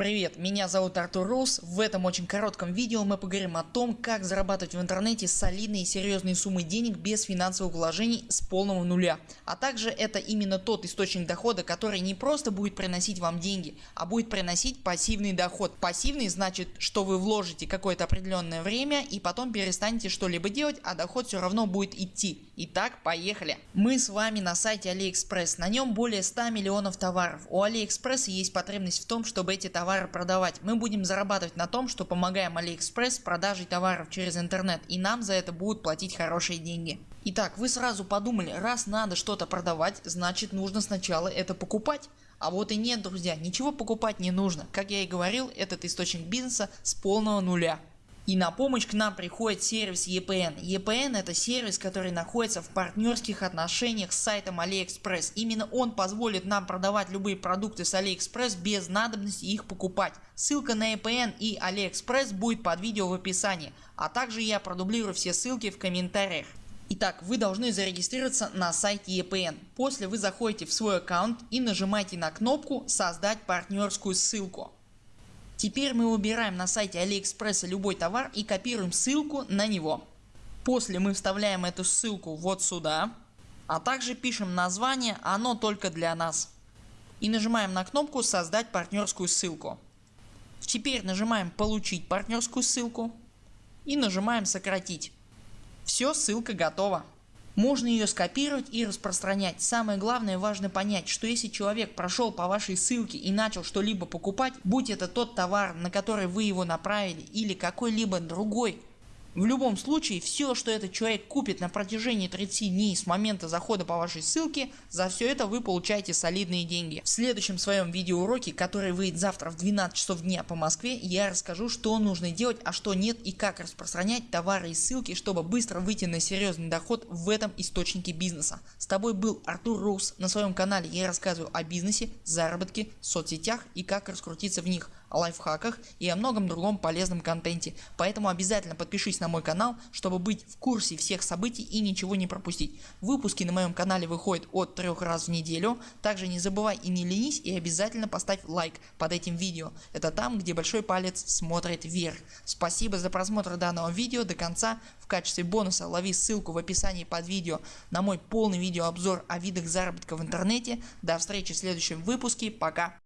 Привет, меня зовут Артур Рус. В этом очень коротком видео мы поговорим о том, как зарабатывать в интернете солидные и серьезные суммы денег без финансовых вложений с полного нуля. А также это именно тот источник дохода, который не просто будет приносить вам деньги, а будет приносить пассивный доход. Пассивный значит, что вы вложите какое-то определенное время и потом перестанете что-либо делать, а доход все равно будет идти. Итак, поехали. Мы с вами на сайте AliExpress. На нем более 100 миллионов товаров. У AliExpress есть потребность в том, чтобы эти товары товары продавать. Мы будем зарабатывать на том, что помогаем AliExpress продажей товаров через интернет и нам за это будут платить хорошие деньги. Итак, вы сразу подумали, раз надо что-то продавать, значит нужно сначала это покупать. А вот и нет друзья, ничего покупать не нужно. Как я и говорил, этот источник бизнеса с полного нуля. И на помощь к нам приходит сервис EPN. EPN это сервис который находится в партнерских отношениях с сайтом AliExpress. Именно он позволит нам продавать любые продукты с AliExpress без надобности их покупать. Ссылка на EPN и AliExpress будет под видео в описании. А также я продублирую все ссылки в комментариях. Итак, вы должны зарегистрироваться на сайте EPN. После вы заходите в свой аккаунт и нажимаете на кнопку создать партнерскую ссылку. Теперь мы выбираем на сайте AliExpress любой товар и копируем ссылку на него. После мы вставляем эту ссылку вот сюда, а также пишем название оно только для нас. И нажимаем на кнопку создать партнерскую ссылку. Теперь нажимаем получить партнерскую ссылку и нажимаем сократить. Все ссылка готова. Можно ее скопировать и распространять. Самое главное важно понять, что если человек прошел по вашей ссылке и начал что-либо покупать, будь это тот товар на который вы его направили или какой-либо другой в любом случае все что этот человек купит на протяжении 30 дней с момента захода по вашей ссылке, за все это вы получаете солидные деньги. В следующем своем видеоуроке, который выйдет завтра в 12 часов дня по Москве, я расскажу что нужно делать, а что нет и как распространять товары и ссылки, чтобы быстро выйти на серьезный доход в этом источнике бизнеса. С тобой был Артур Рус. На своем канале я рассказываю о бизнесе, заработке, соцсетях и как раскрутиться в них, лайфхаках и о многом другом полезном контенте. Поэтому обязательно подпишись на мой канал, чтобы быть в курсе всех событий и ничего не пропустить. Выпуски на моем канале выходят от трех раз в неделю. Также не забывай и не ленись и обязательно поставь лайк под этим видео. Это там где большой палец смотрит вверх. Спасибо за просмотр данного видео до конца. В качестве бонуса лови ссылку в описании под видео на мой полный видеообзор о видах заработка в интернете. До встречи в следующем выпуске. Пока.